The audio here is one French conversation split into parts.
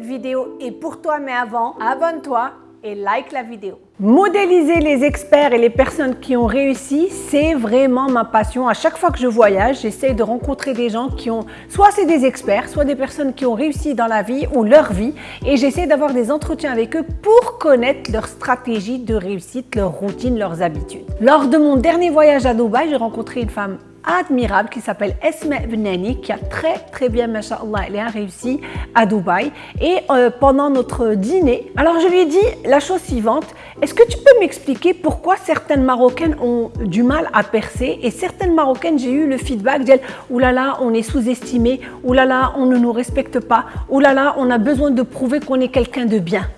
Vidéo est pour toi, mais avant, abonne-toi et like la vidéo. Modéliser les experts et les personnes qui ont réussi, c'est vraiment ma passion. À chaque fois que je voyage, j'essaie de rencontrer des gens qui ont, soit c'est des experts, soit des personnes qui ont réussi dans la vie ou leur vie, et j'essaie d'avoir des entretiens avec eux pour connaître leur stratégie de réussite, leur routine, leurs habitudes. Lors de mon dernier voyage à Dubaï, j'ai rencontré une femme admirable qui s'appelle Esma Benani qui a très très bien, machallah, elle a réussi à Dubaï. Et euh, pendant notre dîner, alors je lui ai dit la chose suivante, est-ce que tu peux m'expliquer pourquoi certaines Marocaines ont du mal à percer? Et certaines Marocaines, j'ai eu le feedback d'elles, oulala, on est sous-estimé, oulala, on ne nous respecte pas, oulala, on a besoin de prouver qu'on est quelqu'un de bien.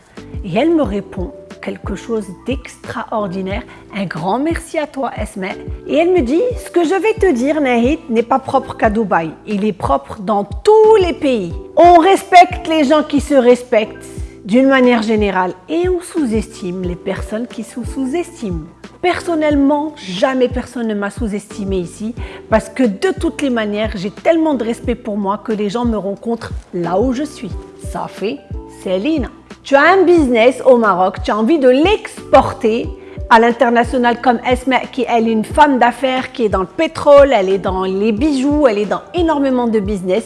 Et elle me répond, quelque chose d'extraordinaire. Un grand merci à toi, Esme. Et elle me dit, ce que je vais te dire, Nahid, n'est pas propre qu'à Dubaï. Il est propre dans tous les pays. On respecte les gens qui se respectent d'une manière générale et on sous-estime les personnes qui se sous-estiment. Personnellement, jamais personne ne m'a sous-estimé ici parce que de toutes les manières, j'ai tellement de respect pour moi que les gens me rencontrent là où je suis. Ça fait Céline. Tu as un business au Maroc, tu as envie de l'exporter à l'international comme Esma qui est une femme d'affaires qui est dans le pétrole, elle est dans les bijoux, elle est dans énormément de business.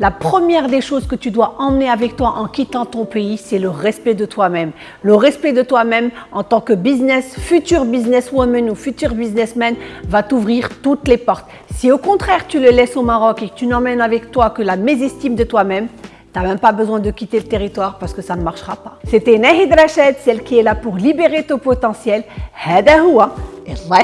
La première des choses que tu dois emmener avec toi en quittant ton pays, c'est le respect de toi-même. Le respect de toi-même en tant que business, futur businesswoman ou futur businessman va t'ouvrir toutes les portes. Si au contraire tu le laisses au Maroc et que tu n'emmènes avec toi que la mésestime de toi-même, T'as même pas besoin de quitter le territoire parce que ça ne marchera pas. C'était Nahid Rachid, celle qui est là pour libérer ton potentiel. Hada huwa, Allah